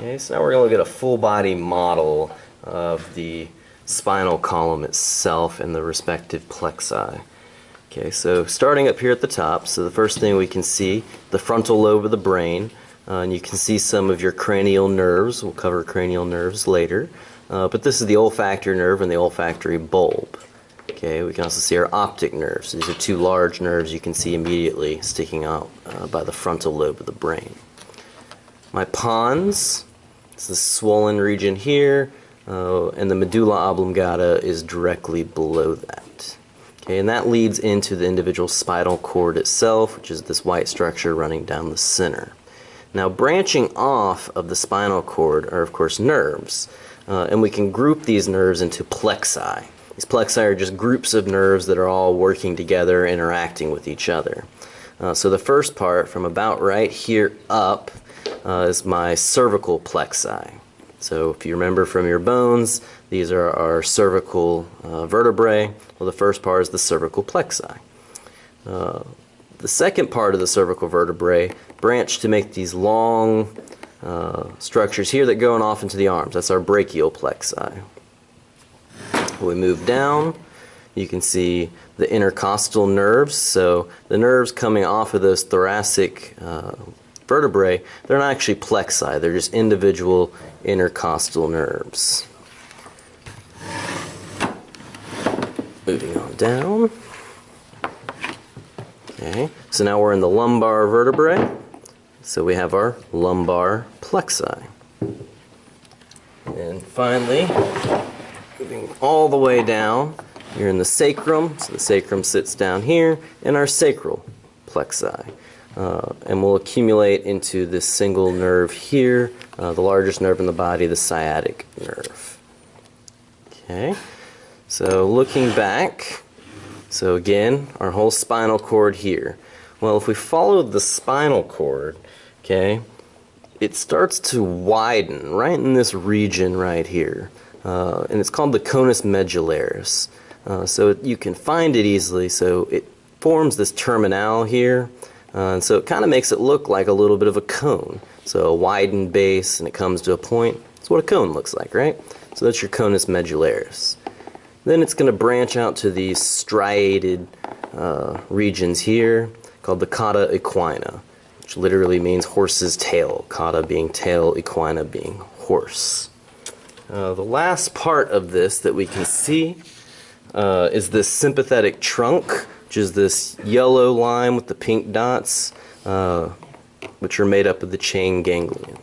Okay, so now we're going to at a full body model of the spinal column itself and the respective plexi. Okay, so starting up here at the top, so the first thing we can see, the frontal lobe of the brain, uh, and you can see some of your cranial nerves. We'll cover cranial nerves later. Uh, but this is the olfactory nerve and the olfactory bulb. Okay, we can also see our optic nerves. These are two large nerves you can see immediately sticking out uh, by the frontal lobe of the brain. My pons, it's the swollen region here, uh, and the medulla oblongata is directly below that. Okay, and that leads into the individual spinal cord itself, which is this white structure running down the center. Now, branching off of the spinal cord are, of course, nerves, uh, and we can group these nerves into plexi. These plexi are just groups of nerves that are all working together, interacting with each other. Uh, so the first part, from about right here up, uh, is my cervical plexi. So if you remember from your bones, these are our cervical uh, vertebrae. Well, the first part is the cervical plexi. Uh, the second part of the cervical vertebrae branch to make these long uh, structures here that go on off into the arms. That's our brachial plexi. We move down, you can see the intercostal nerves. So the nerves coming off of those thoracic uh, vertebrae, they're not actually plexi, they're just individual intercostal nerves. Moving on down. Okay, so now we're in the lumbar vertebrae. So we have our lumbar plexi. And finally, moving all the way down, you're in the sacrum. So the sacrum sits down here, and our sacral plexi uh, and will accumulate into this single nerve here, uh, the largest nerve in the body, the sciatic nerve. Okay, so looking back, so again, our whole spinal cord here. Well, if we follow the spinal cord, okay, it starts to widen right in this region right here. Uh, and it's called the conus medullaris. Uh, so you can find it easily. So it forms this terminal here. Uh, and so it kind of makes it look like a little bit of a cone. So a widened base and it comes to a point. That's what a cone looks like, right? So that's your conus medullaris. Then it's going to branch out to these striated uh, regions here called the cauda equina, which literally means horse's tail. Cauda being tail, equina being horse. Uh, the last part of this that we can see uh, is this sympathetic trunk which is this yellow line with the pink dots, uh, which are made up of the chain ganglion.